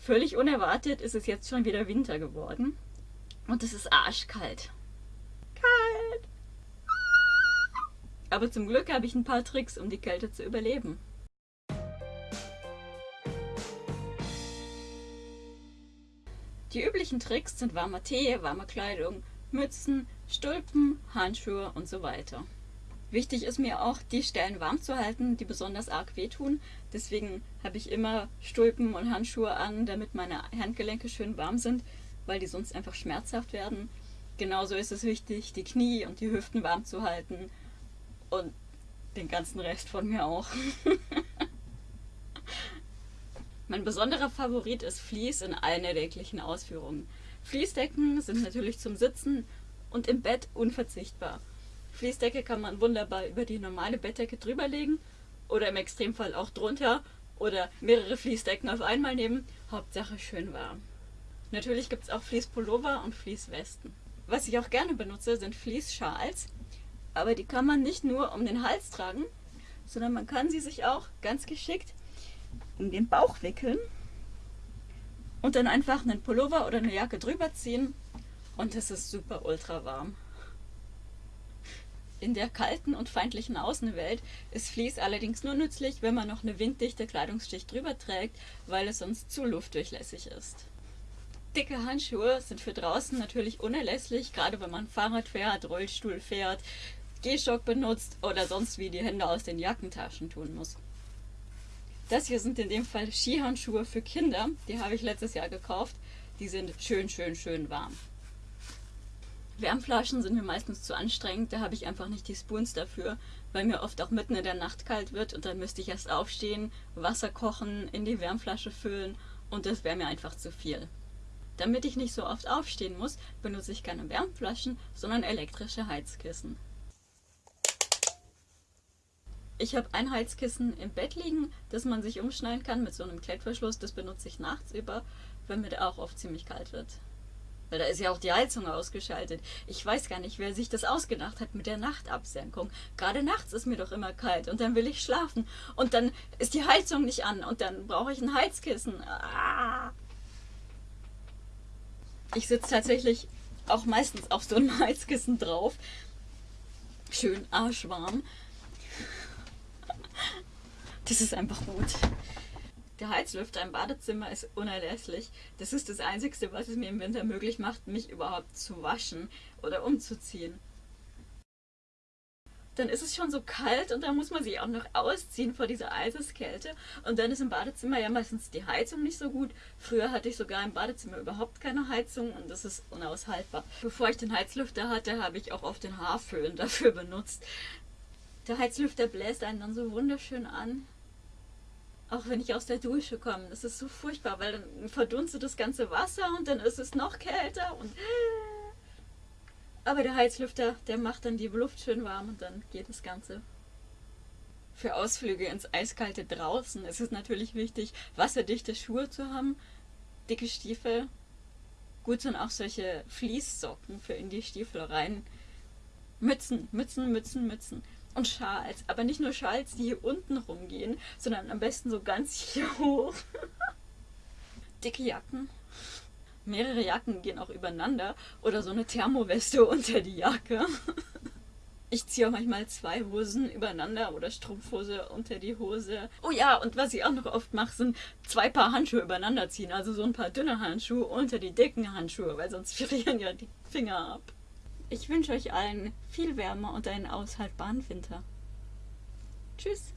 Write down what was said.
Völlig unerwartet ist es jetzt schon wieder Winter geworden. Und es ist arschkalt. Kalt! Aber zum Glück habe ich ein paar Tricks, um die Kälte zu überleben. Die üblichen Tricks sind warmer Tee, warme Kleidung, Mützen, Stulpen, Handschuhe und so weiter. Wichtig ist mir auch, die Stellen warm zu halten, die besonders arg wehtun. Deswegen habe ich immer Stulpen und Handschuhe an, damit meine Handgelenke schön warm sind, weil die sonst einfach schmerzhaft werden. Genauso ist es wichtig, die Knie und die Hüften warm zu halten und den ganzen Rest von mir auch. mein besonderer Favorit ist Vlies in allen erdenklichen Ausführungen. Fließdecken sind natürlich zum Sitzen und im Bett unverzichtbar. Fließdecke kann man wunderbar über die normale Bettdecke drüberlegen oder im Extremfall auch drunter oder mehrere Fließdecken auf einmal nehmen. Hauptsache schön warm. Natürlich gibt es auch Fließpullover und Fließwesten. Was ich auch gerne benutze, sind Fließschals. Aber die kann man nicht nur um den Hals tragen, sondern man kann sie sich auch ganz geschickt um den Bauch wickeln und dann einfach einen Pullover oder eine Jacke drüber ziehen und es ist super ultra warm. In der kalten und feindlichen Außenwelt ist Vlies allerdings nur nützlich, wenn man noch eine winddichte Kleidungsschicht drüber trägt, weil es sonst zu luftdurchlässig ist. Dicke Handschuhe sind für draußen natürlich unerlässlich, gerade wenn man Fahrrad fährt, Rollstuhl fährt, Gehstock benutzt oder sonst wie die Hände aus den Jackentaschen tun muss. Das hier sind in dem Fall Skihandschuhe für Kinder. Die habe ich letztes Jahr gekauft. Die sind schön, schön, schön warm. Wärmflaschen sind mir meistens zu anstrengend. Da habe ich einfach nicht die Spoons dafür, weil mir oft auch mitten in der Nacht kalt wird und dann müsste ich erst aufstehen, Wasser kochen, in die Wärmflasche füllen und das wäre mir einfach zu viel. Damit ich nicht so oft aufstehen muss, benutze ich keine Wärmflaschen, sondern elektrische Heizkissen. Ich habe ein Heizkissen im Bett liegen, das man sich umschneiden kann mit so einem Klettverschluss. Das benutze ich nachts über, wenn mir da auch oft ziemlich kalt wird. Weil da ist ja auch die Heizung ausgeschaltet. Ich weiß gar nicht, wer sich das ausgedacht hat mit der Nachtabsenkung. Gerade nachts ist mir doch immer kalt und dann will ich schlafen. Und dann ist die Heizung nicht an und dann brauche ich ein Heizkissen. Ah. Ich sitze tatsächlich auch meistens auf so einem Heizkissen drauf. Schön arschwarm. Das ist einfach gut. Der Heizlüfter im Badezimmer ist unerlässlich. Das ist das Einzige, was es mir im Winter möglich macht, mich überhaupt zu waschen oder umzuziehen. Dann ist es schon so kalt und dann muss man sich auch noch ausziehen vor dieser Eiseskälte. Und dann ist im Badezimmer ja meistens die Heizung nicht so gut. Früher hatte ich sogar im Badezimmer überhaupt keine Heizung und das ist unaushaltbar. Bevor ich den Heizlüfter hatte, habe ich auch oft den Haarföhn dafür benutzt. Der Heizlüfter bläst einen dann so wunderschön an. Auch wenn ich aus der Dusche komme. Das ist so furchtbar, weil dann verdunstet das ganze Wasser und dann ist es noch kälter und. Aber der Heizlüfter, der macht dann die Luft schön warm und dann geht das Ganze. Für Ausflüge ins eiskalte draußen ist es natürlich wichtig, wasserdichte Schuhe zu haben, dicke Stiefel. Gut sind auch solche Fließsocken für in die Stiefel rein. Mützen, Mützen, Mützen, Mützen und Schals. Aber nicht nur Schals, die hier unten rumgehen, sondern am besten so ganz hier hoch. Dicke Jacken. Mehrere Jacken gehen auch übereinander oder so eine Thermoweste unter die Jacke. Ich ziehe auch manchmal zwei Hosen übereinander oder Strumpfhose unter die Hose. Oh ja, und was ich auch noch oft mache, sind zwei Paar Handschuhe übereinander ziehen. Also so ein paar dünne Handschuhe unter die dicken Handschuhe, weil sonst frieren ja die Finger ab. Ich wünsche euch allen viel Wärme und einen aushaltbaren Winter. Tschüss!